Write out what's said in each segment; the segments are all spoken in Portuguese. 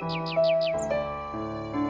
Música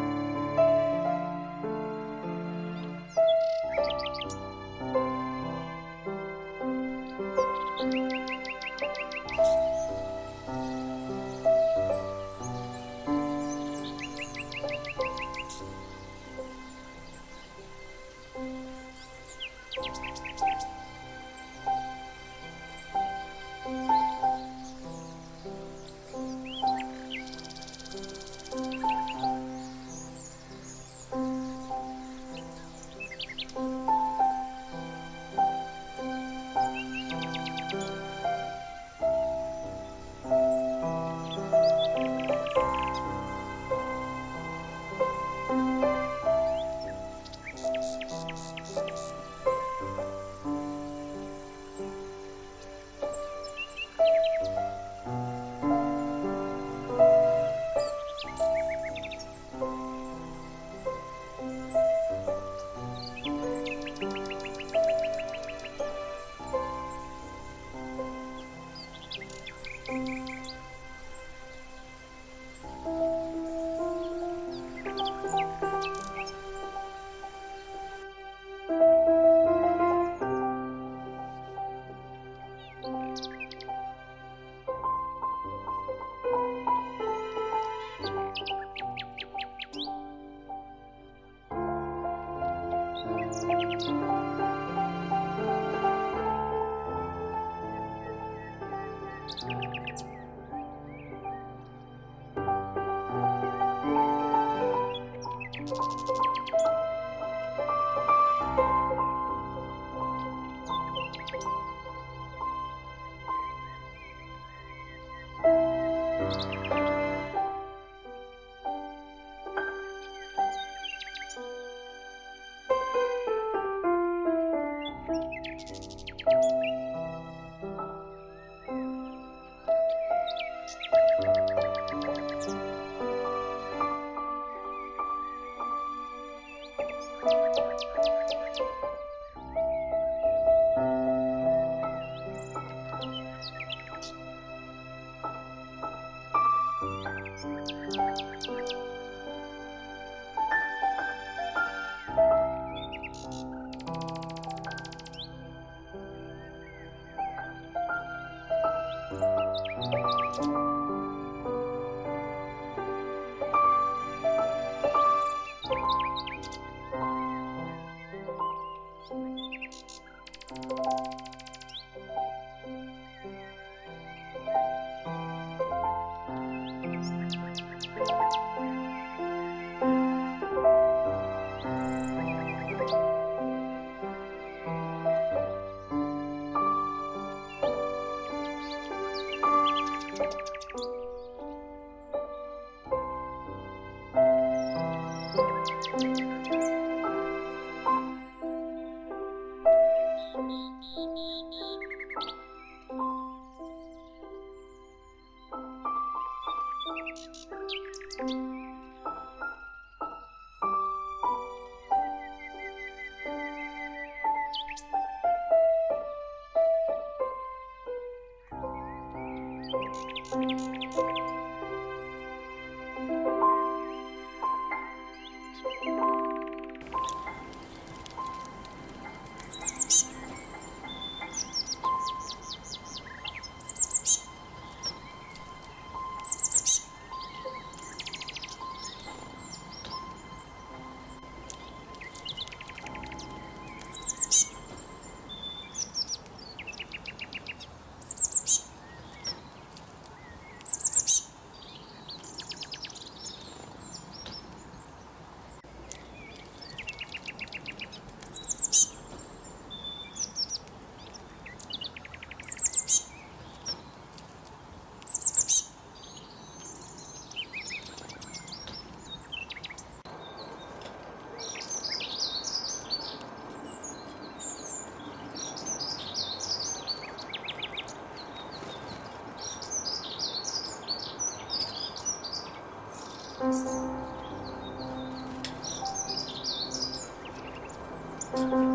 Thank 안녕. Música ます。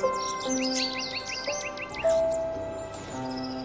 Thank you.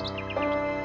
Música